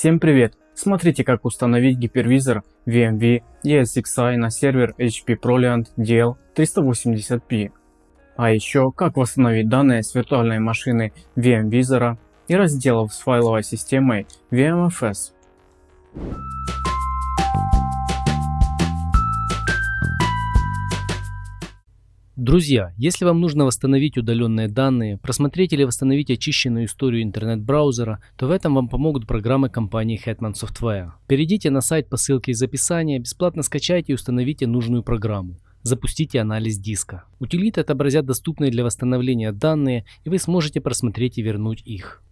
Всем привет! Смотрите как установить гипервизор VMV ESXi на сервер HP ProLiant DL380p. А еще как восстановить данные с виртуальной машины VMVisor и разделов с файловой системой VMFS. Друзья, если вам нужно восстановить удаленные данные, просмотреть или восстановить очищенную историю интернет-браузера, то в этом вам помогут программы компании Hetman Software. Перейдите на сайт по ссылке из описания, бесплатно скачайте и установите нужную программу. Запустите анализ диска. Утилиты отобразят доступные для восстановления данные и вы сможете просмотреть и вернуть их.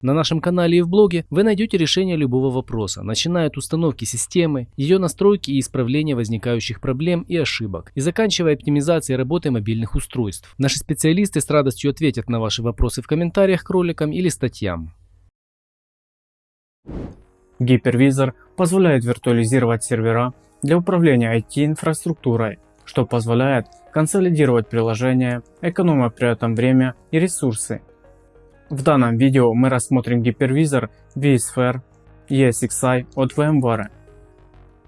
На нашем канале и в блоге вы найдете решение любого вопроса, начиная от установки системы, ее настройки и исправления возникающих проблем и ошибок, и заканчивая оптимизацией работы мобильных устройств. Наши специалисты с радостью ответят на ваши вопросы в комментариях к роликам или статьям. Гипервизор позволяет виртуализировать сервера для управления IT-инфраструктурой, что позволяет консолидировать приложения, экономя при этом время и ресурсы в данном видео мы рассмотрим гипервизор vSphere ESXi от VMware.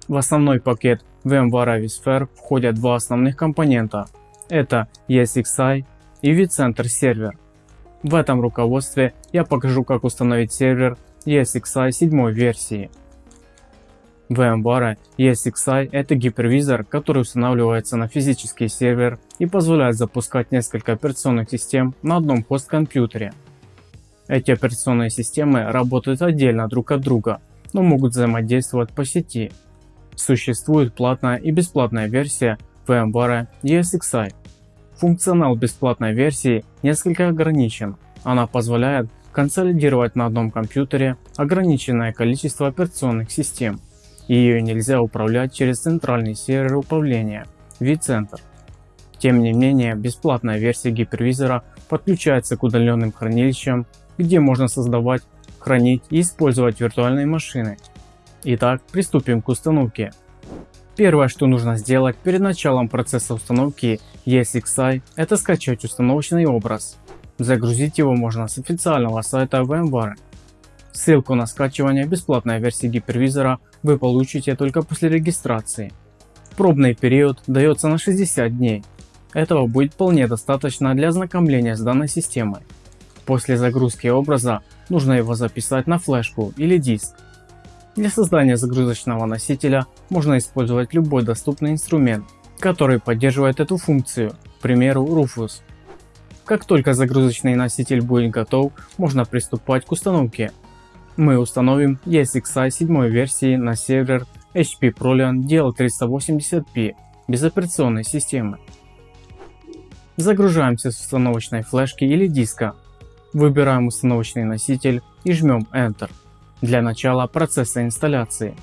В основной пакет VMware vSphere входят два основных компонента. Это ESXi и vCenter сервер. В этом руководстве я покажу как установить сервер ESXi 7 версии. VMware ESXi это гипервизор, который устанавливается на физический сервер и позволяет запускать несколько операционных систем на одном хост-компьютере. Эти операционные системы работают отдельно друг от друга, но могут взаимодействовать по сети. Существует платная и бесплатная версия VMware ESXi. Функционал бесплатной версии несколько ограничен. Она позволяет консолидировать на одном компьютере ограниченное количество операционных систем. Ее нельзя управлять через центральный сервер управления vCenter. Тем не менее, бесплатная версия гипервизора подключается к удаленным хранилищам где можно создавать, хранить и использовать виртуальные машины. Итак, приступим к установке. Первое, что нужно сделать перед началом процесса установки ESXi, это скачать установочный образ. Загрузить его можно с официального сайта VMware. Ссылку на скачивание бесплатной версии гипервизора вы получите только после регистрации. Пробный период дается на 60 дней. Этого будет вполне достаточно для ознакомления с данной системой. После загрузки образа нужно его записать на флешку или диск. Для создания загрузочного носителя можно использовать любой доступный инструмент, который поддерживает эту функцию, к примеру Rufus. Как только загрузочный носитель будет готов, можно приступать к установке. Мы установим ESXi 7 версии на сервер HP ProLiant DL380p без операционной системы. Загружаемся с установочной флешки или диска Выбираем установочный носитель и жмем Enter для начала процесса инсталляции.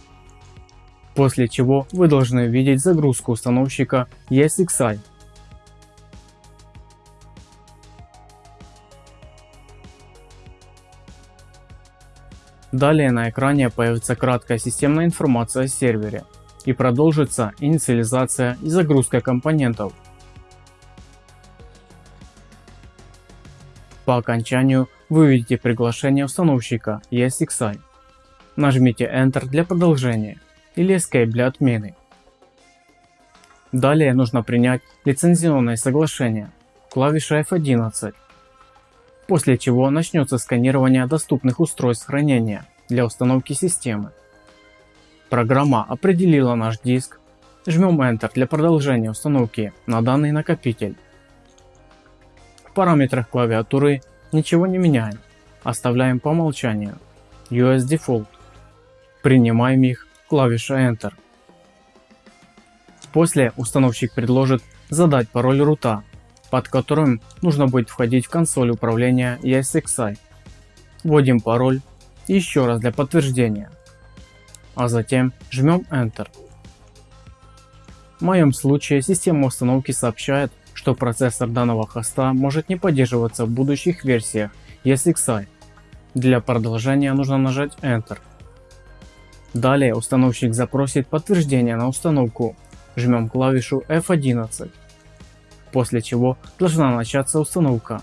После чего вы должны увидеть загрузку установщика ESXi. Далее на экране появится краткая системная информация о сервере и продолжится инициализация и загрузка компонентов По окончанию вы увидите приглашение установщика ESXi. Нажмите Enter для продолжения или Escape для отмены. Далее нужно принять лицензионное соглашение, клавиша F11, после чего начнется сканирование доступных устройств хранения для установки системы. Программа определила наш диск, жмем Enter для продолжения установки на данный накопитель параметрах клавиатуры ничего не меняем, оставляем по умолчанию US Default. Принимаем их клавиша Enter. После установщик предложит задать пароль рута, под которым нужно будет входить в консоль управления ESXi. Вводим пароль еще раз для подтверждения, а затем жмем Enter. В моем случае система установки сообщает, что процессор данного хоста может не поддерживаться в будущих версиях ESXi. Для продолжения нужно нажать Enter. Далее установщик запросит подтверждение на установку. Жмем клавишу F11. После чего должна начаться установка.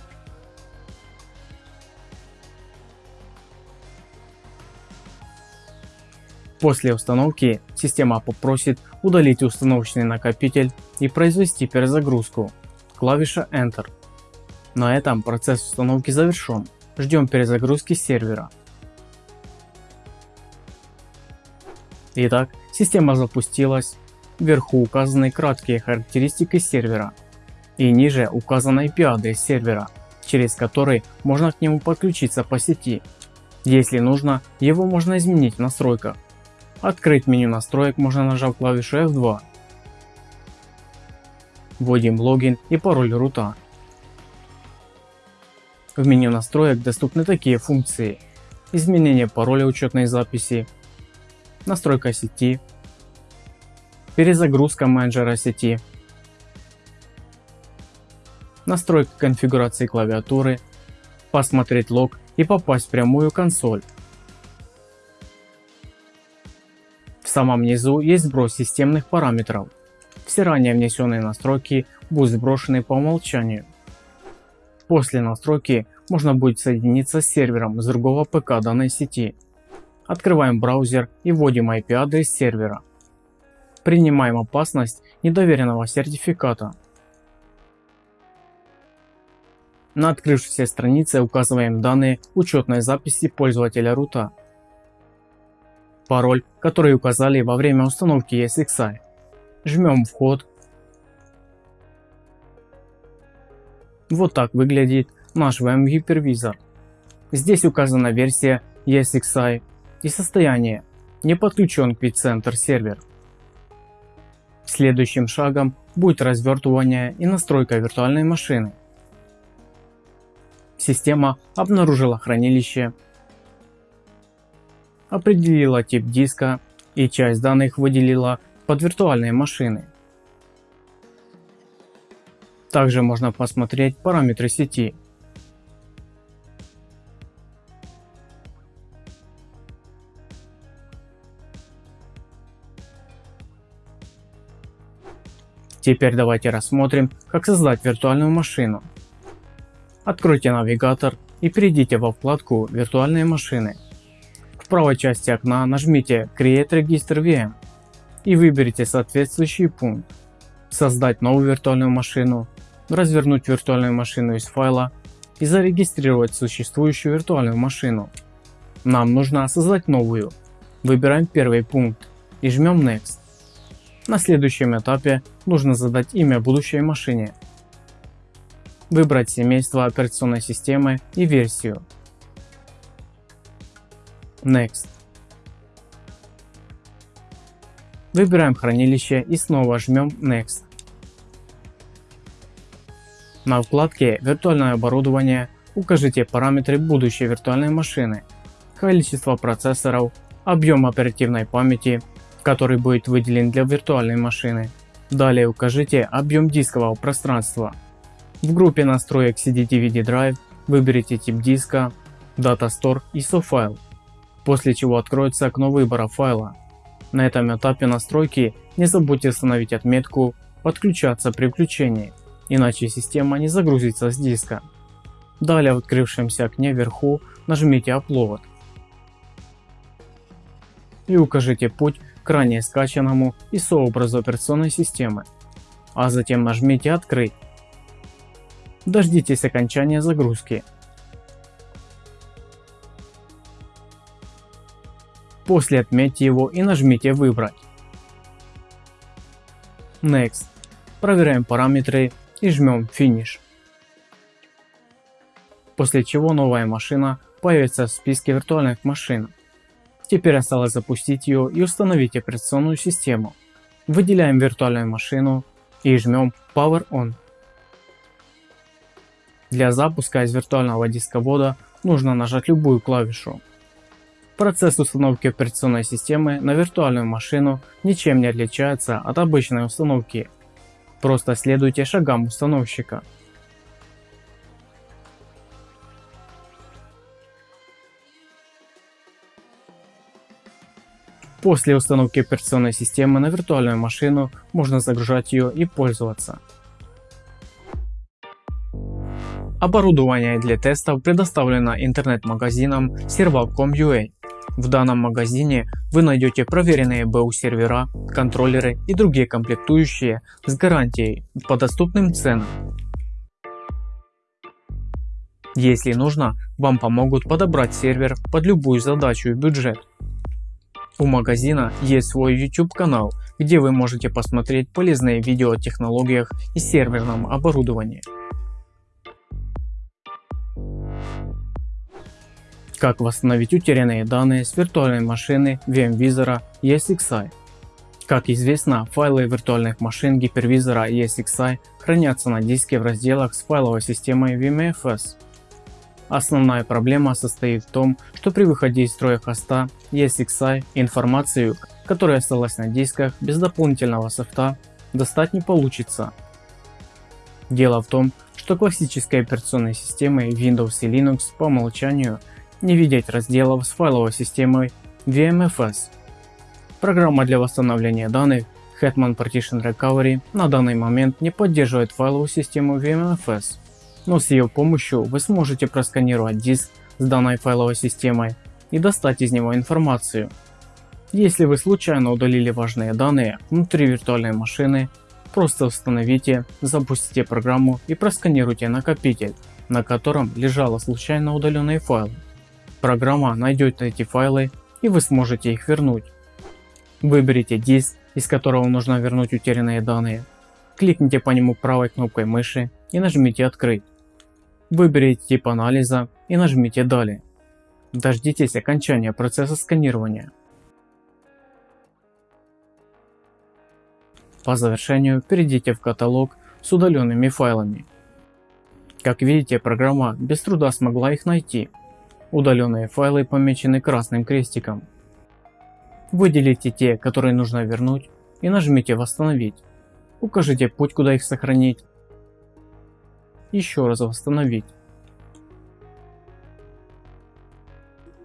После установки система попросит удалить установочный накопитель и произвести перезагрузку. Клавиша Enter. На этом процесс установки завершен. Ждем перезагрузки сервера. Итак, система запустилась. Вверху указаны краткие характеристики сервера. И ниже указан IP адрес сервера, через который можно к нему подключиться по сети. Если нужно, его можно изменить в настройках. Открыть меню настроек можно нажав клавишу F2. Вводим логин и пароль рута. В меню настроек доступны такие функции. Изменение пароля учетной записи, настройка сети, перезагрузка менеджера сети, настройка конфигурации клавиатуры, посмотреть лог и попасть в прямую консоль. В самом низу есть сброс системных параметров. Все ранее внесенные настройки будут сброшены по умолчанию. После настройки можно будет соединиться с сервером с другого ПК данной сети. Открываем браузер и вводим IP адрес сервера. Принимаем опасность недоверенного сертификата. На открывшейся странице указываем данные учетной записи пользователя рута. Пароль, который указали во время установки ESXi. Жмем вход. Вот так выглядит наш VM гипервизор. Здесь указана версия ESXi и состояние, не подключен к vCenter сервер. Следующим шагом будет развертывание и настройка виртуальной машины. Система обнаружила хранилище, определила тип диска и часть данных выделила под виртуальные машины. Также можно посмотреть параметры сети. Теперь давайте рассмотрим, как создать виртуальную машину. Откройте навигатор и перейдите во вкладку «Виртуальные машины». В правой части окна нажмите Create Register VM и выберите соответствующий пункт. Создать новую виртуальную машину, развернуть виртуальную машину из файла и зарегистрировать существующую виртуальную машину. Нам нужно создать новую. Выбираем первый пункт и жмем Next. На следующем этапе нужно задать имя будущей машине выбрать семейство операционной системы и версию. Next. Выбираем хранилище и снова жмем Next. На вкладке «Виртуальное оборудование» укажите параметры будущей виртуальной машины, количество процессоров, объем оперативной памяти, который будет выделен для виртуальной машины. Далее укажите объем дискового пространства в группе настроек CD-DVD Drive выберите тип диска, Data Store и SOFile, после чего откроется окно выбора файла. На этом этапе настройки не забудьте установить отметку «Подключаться при включении», иначе система не загрузится с диска. Далее в открывшемся окне вверху нажмите Upload и укажите путь к ранее скачанному ISO-образу операционной системы, а затем нажмите «Открыть». Дождитесь окончания загрузки. После отметьте его и нажмите «Выбрать». Next. Проверяем параметры и жмем Finish. После чего новая машина появится в списке виртуальных машин. Теперь осталось запустить ее и установить операционную систему. Выделяем виртуальную машину и жмем Power On. Для запуска из виртуального дисковода нужно нажать любую клавишу. Процесс установки операционной системы на виртуальную машину ничем не отличается от обычной установки. Просто следуйте шагам установщика. После установки операционной системы на виртуальную машину можно загружать ее и пользоваться. Оборудование для тестов предоставлено интернет-магазином Serval.com.ua. В данном магазине вы найдете проверенные БУ сервера, контроллеры и другие комплектующие с гарантией по доступным ценам. Если нужно, вам помогут подобрать сервер под любую задачу и бюджет. У магазина есть свой YouTube канал, где вы можете посмотреть полезные видео о технологиях и серверном оборудовании. Как восстановить утерянные данные с виртуальной машины VMwizard ESXi. Как известно, файлы виртуальных машин гипервизора ESXi хранятся на диске в разделах с файловой системой VMFS. Основная проблема состоит в том, что при выходе из строя хоста ESXi информацию, которая осталась на дисках без дополнительного софта, достать не получится. Дело в том, что классические операционные системы Windows и Linux по умолчанию не видеть разделов с файловой системой VMFS. Программа для восстановления данных Hetman Partition Recovery на данный момент не поддерживает файловую систему VMFS, но с ее помощью вы сможете просканировать диск с данной файловой системой и достать из него информацию. Если вы случайно удалили важные данные внутри виртуальной машины, просто установите, запустите программу и просканируйте накопитель, на котором лежало случайно удаленные файлы. Программа найдет эти файлы и вы сможете их вернуть. Выберите диск, из которого нужно вернуть утерянные данные. Кликните по нему правой кнопкой мыши и нажмите открыть. Выберите тип анализа и нажмите далее. Дождитесь окончания процесса сканирования. По завершению перейдите в каталог с удаленными файлами. Как видите, программа без труда смогла их найти Удаленные файлы помечены красным крестиком. Выделите те, которые нужно вернуть и нажмите восстановить. Укажите путь куда их сохранить. Еще раз восстановить.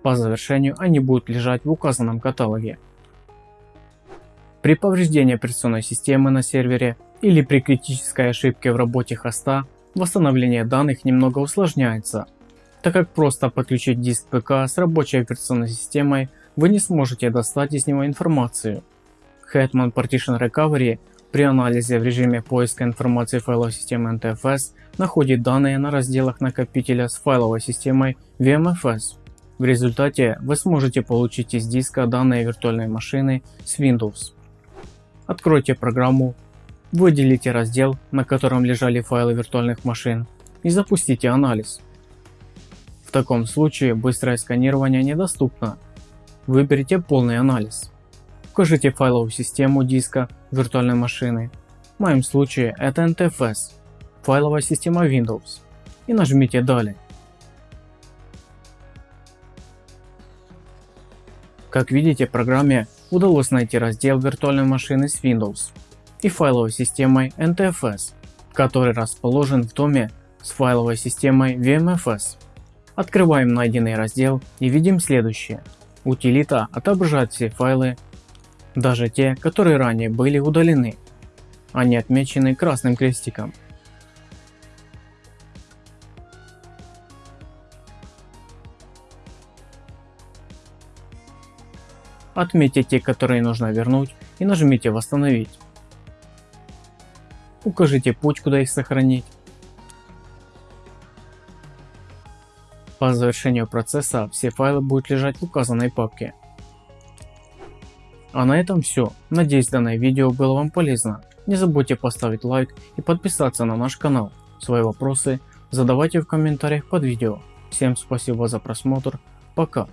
По завершению они будут лежать в указанном каталоге. При повреждении операционной системы на сервере или при критической ошибке в работе хоста восстановление данных немного усложняется так как просто подключить диск ПК с рабочей операционной системой вы не сможете достать из него информацию. Hetman Partition Recovery при анализе в режиме поиска информации файловой системы NTFS находит данные на разделах накопителя с файловой системой VMFS. В результате вы сможете получить из диска данные виртуальной машины с Windows. Откройте программу, выделите раздел, на котором лежали файлы виртуальных машин и запустите анализ. В таком случае быстрое сканирование недоступно. Выберите полный анализ. Укажите файловую систему диска виртуальной машины. В моем случае это NTFS, файловая система Windows. И нажмите далее. Как видите программе удалось найти раздел виртуальной машины с Windows и файловой системой NTFS, который расположен в доме с файловой системой VMFS. Открываем найденный раздел и видим следующее. Утилита отображает все файлы, даже те, которые ранее были удалены. Они отмечены красным крестиком. Отметьте те, которые нужно вернуть и нажмите восстановить. Укажите путь, куда их сохранить. По завершению процесса все файлы будут лежать в указанной папке. А на этом все. Надеюсь данное видео было вам полезно. Не забудьте поставить лайк и подписаться на наш канал. Свои вопросы задавайте в комментариях под видео. Всем спасибо за просмотр. Пока.